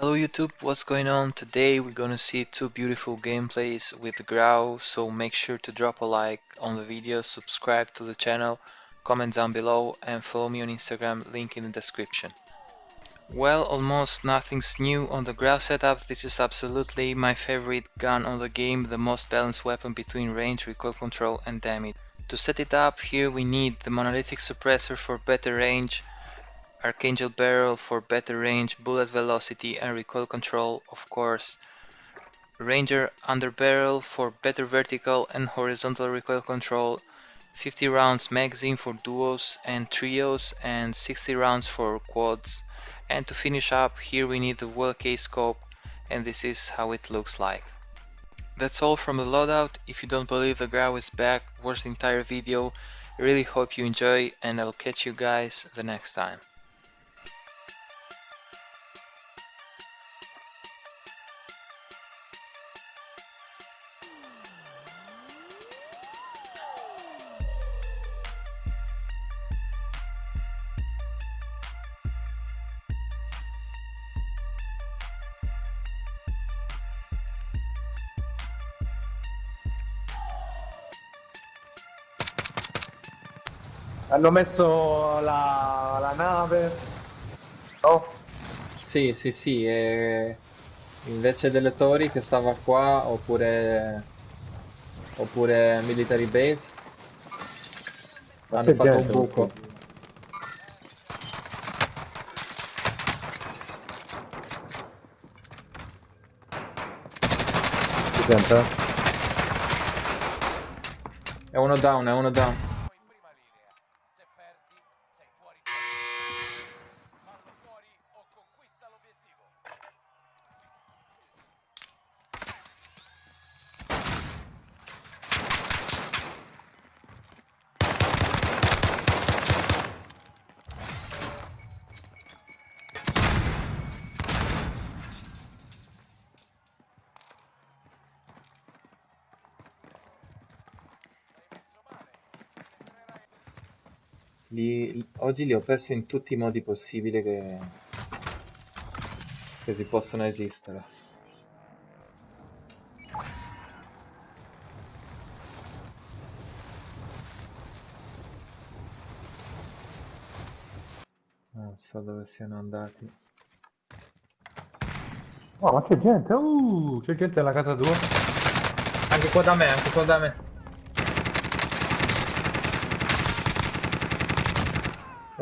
Hello YouTube, what's going on? Today we're gonna see two beautiful gameplays with Grau, so make sure to drop a like on the video, subscribe to the channel, comment down below and follow me on Instagram, link in the description. Well, almost nothing's new on the Grau setup, this is absolutely my favorite gun on the game, the most balanced weapon between range, recoil control and damage. To set it up, here we need the monolithic suppressor for better range, Archangel barrel for better range, bullet velocity and recoil control of course. Ranger under barrel for better vertical and horizontal recoil control. 50 rounds magazine for duos and trios and 60 rounds for quads. And to finish up here we need the well-case scope and this is how it looks like. That's all from the loadout. If you don't believe the Grau is back, watch the entire video. I really hope you enjoy and I'll catch you guys the next time. Hanno messo la, la nave. No? Sì, sì, sì, e invece delle torri che stava qua, oppure, oppure military base, hanno fatto un buco. Si sente? È uno down, è uno down. Li- oggi li ho persi in tutti i modi possibili che, che si possono esistere. Non so dove siano andati. Oh, ma c'è gente. Uh, c'è gente nella casa tua. Anche qua da me, anche qua da me.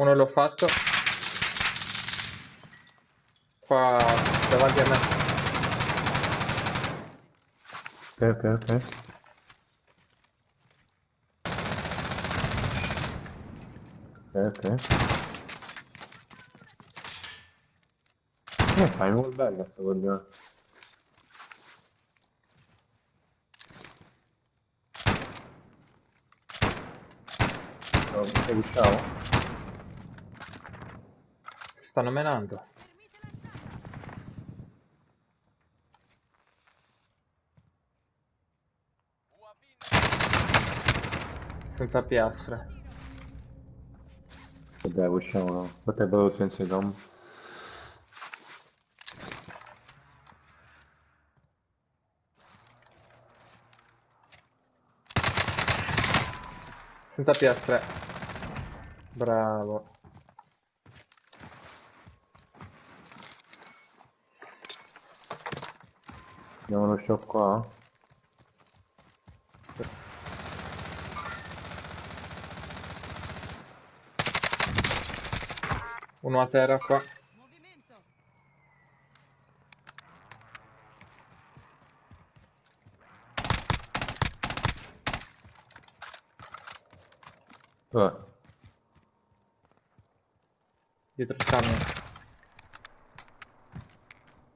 Uno l'ho fatto. Qua davanti a me. Ok, ok, ok. Ok, ok. Che fai? Un bella sto coglione. No, Sei usciamo? Stanno menando. Senza piastre. Dai, usciamo, no. Potrebbero senza dom. Senza piastre. Bravo. Abbiamo uno shop qua. Uno a terra qua. Dov'è? Dietro il camion.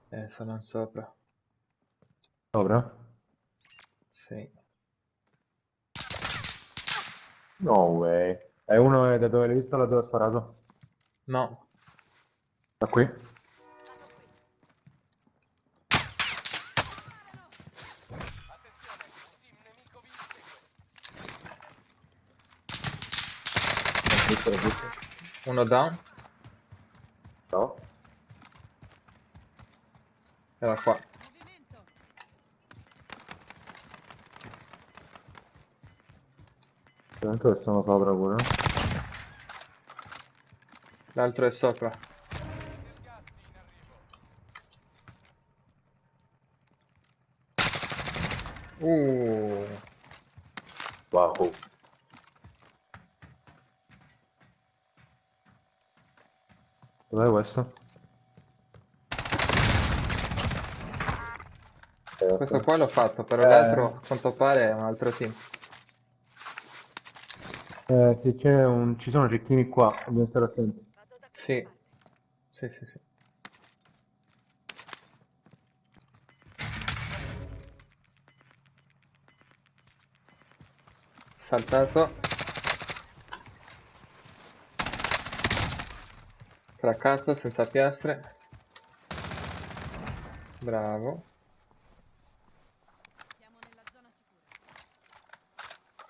Eh, sono sopra. Sopra? Sì. No way. È uno da dove l'hai visto da dove ha sparato? No. Da qui? Uno down. No? Era qua. Tanto che sono sopra pure. L'altro è sopra. Uh, Wow. Dov'è questo? questo qua l'ho fatto, però Eh. l'altro a quanto pare è un altro team. Eh, sì, c'è un... ci sono cecchini qua, dobbiamo stare attenti. Sì. Sì, sì, sì. Saltato. Craccato senza piastre. Bravo. Siamo nella zona sicura.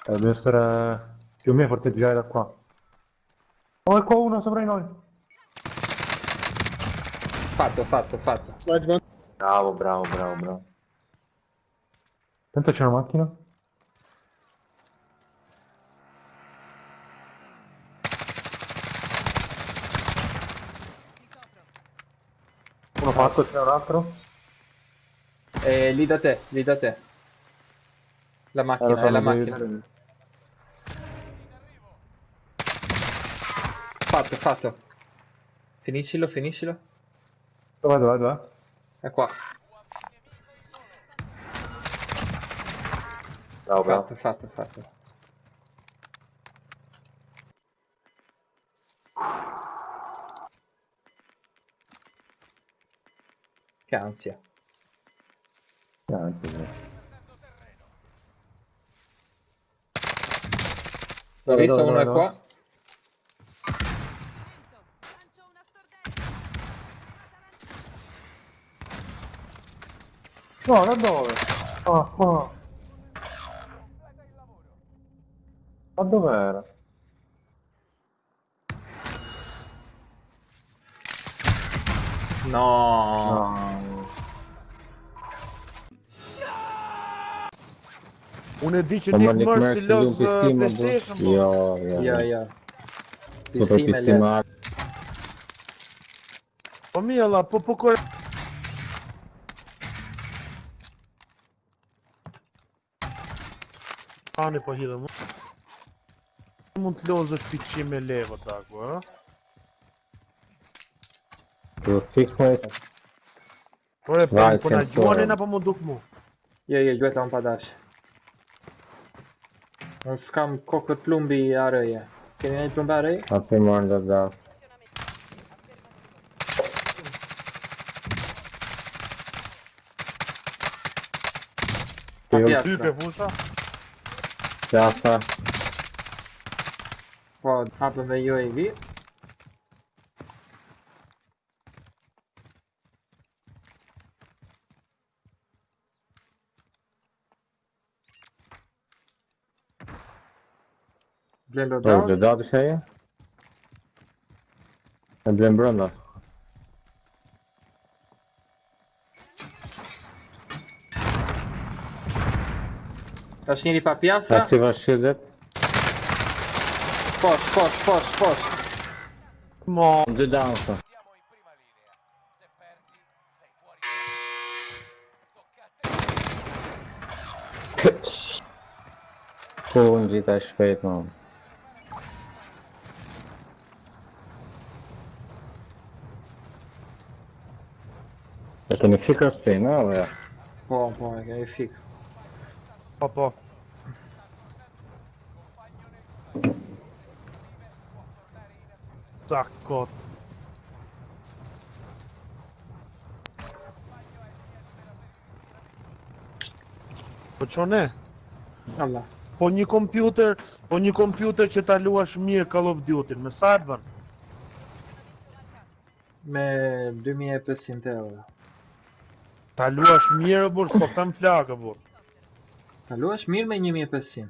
Dobbiamo stare più o meno forteggiare da qua. Oh, è qua uno sopra di noi. Fatto, fatto, fatto. Bravo, bravo, bravo, bravo. Tanto c'è una macchina. Uno fatto, c'è un altro? E lì da te, lì da te. La Eh, macchina, so, è la non devi- Fatto, fatto. Finiscilo, finiscilo. Dov'è, dov'è, dov'è? È qua. Bravo, bravo. Fatto, fatto, fatto. Che ansia. Sì. L'ho Dove, visto, dove, è dove, qua. No, da dove? Ah, qua. Ma dov'era? No. No. Unë e di Nick Mercy lu uh. PlayStation, bro. Jo, jo. Ja, ja. Po për Pisime le. pistima Po Ani po hidhe mu Mund të lozët pikqim e levët të aku, e? Të fix Por e përnë, po na gjuanin apo mund duk mu? Jo, jo, gjuhet anë pa dash Unë s'kam kokët plumbi i arëje Keni një plumbi arëje? A për marrë dhe da Ti jam type pusa? Jasper. What happened to UAV? Blir det där? Oh, the där is here. Det blir en. Răsniri pe piastră. Activați shieldet. Pos, pos, pos, pos. Mo, de down -tă. Full vita și pe mă. Это не фиг распей, на, бля. О, бля, я и фиг. Po, po, fik. po po. Po çone? Allah. Po një kompjuter, po një kompjuter që ta luash mirë Call of Duty, me sa e bën? Me 2500 euro. Ta luash mirë burr, s'po them flakë burr. Ta luash mirë me 1500.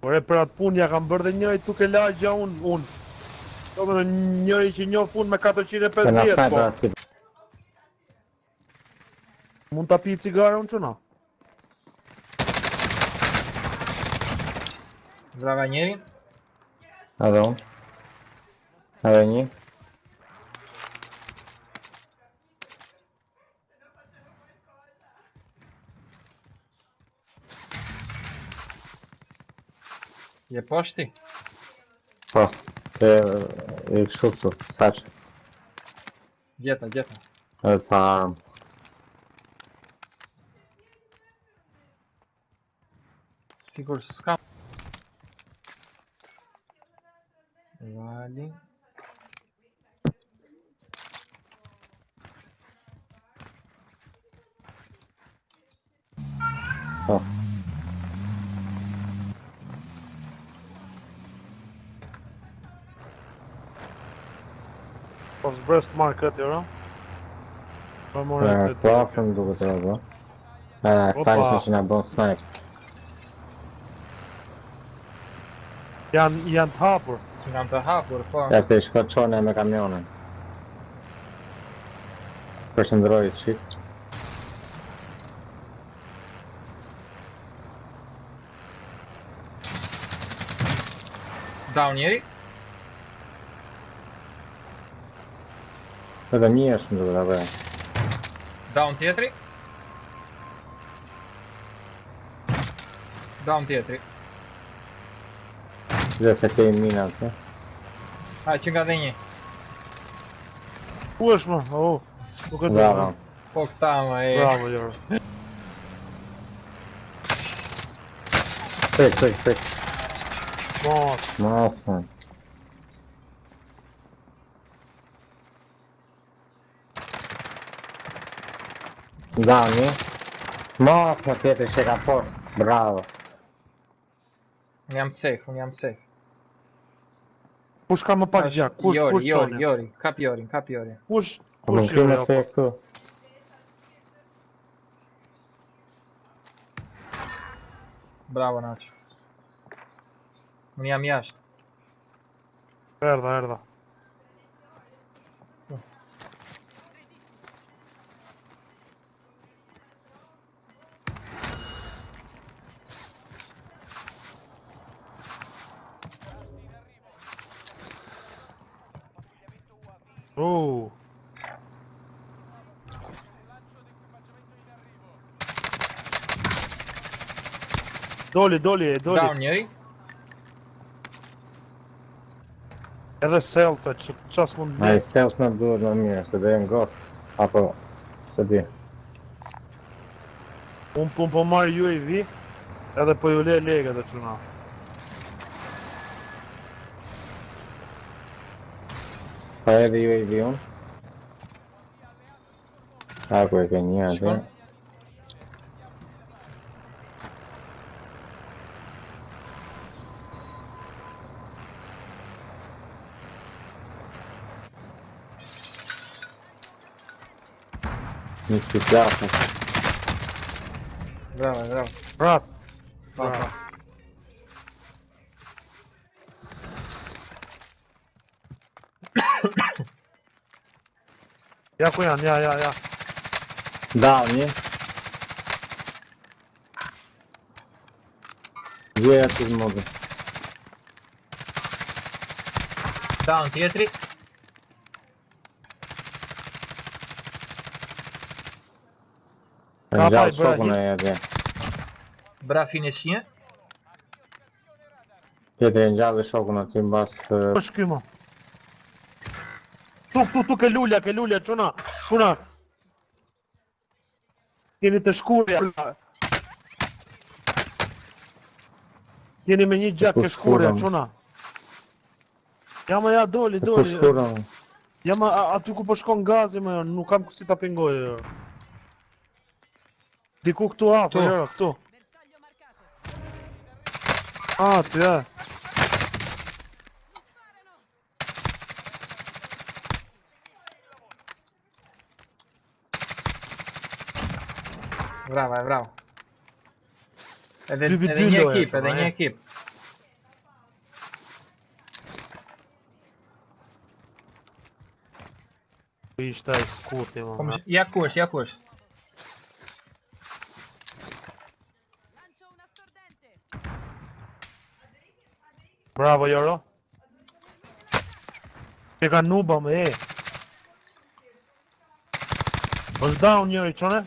Por e për atë punë ja kam bërë dhe njëri tuk e lagja unë, unë. Do me dhe njëri që njoh punë me Të na 450, sniper po. Mund ta pi cigare unë qëna? Brava njeri. Unë. Edhe një. Є пошти? О, це якщо хто, Саша. Где-то, где-то. Сам. Сигурскам. West market, you know? Tak, to often długotrwało. Tak, paliśmy się na Bone Snipe. Jan, Jan Harbor. Jan Harbor, fuck. Jesteś koczonym ramionem. Proszę zrobić shift. Down, Erik? Ну, Конечно, ну, давай. Даун Т3. Даун Т3. Да, хотя и мина, да? А, чигадыни. Пошма, ау. Угадал. Ок там, эй. Браво, Юра. Стой, стой, стой. Мас. Мас, мас. Down, hein? Nossa, Pedro, chega forte. Bravo. Unham safe, unham safe. Push cam apart já, push, Iori, push Iori, Sonia. Iori, cap Iori, cap Iori. Push, push Iori. Não sei tu. Bravo, Nacho. Unham iaște. Erda, erda. Oh, doli, doli, doli. Down njeri. Edhe selfie, që qas mund të self në duhet më mirë, se dhe e ngos. Apo, se di. Unë po po marr UAV, edhe po ju le legët e çuna. heavy UAV on. Água ganhada. Muito bravo. Bravo, bravo. Bravo. bravo. 야 꼬야 já, já, 누구야 지금 모두 다운 뒤에 트릭 Rapaz, Brá, na Brá finecinha. Jeden, já deixa alguma aqui em baixo. Pois que, irmão. tuk, tuk, tuk, e lulja, ke lulja, quna, quna. Jeni të shkurja. Jeni me një gjak po e shkurja, quna. Jamë, ja doli, po doli. Ja Jamë, aty ku po shkon gazi më, nuk kam si ta pingoj. Diku këtu afër, po këtu. Ah, të ja. Brava, bravo. Edhe, dy, edhe një ekip, edhe po, një ekip. Po ishte ai skurti po, më. Ja kush, ja kush. Bravo Joro. Që ka nuba më e. Është njëri çone.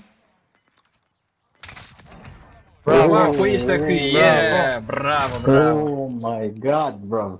Браво, браво, браво. О май гад, браво.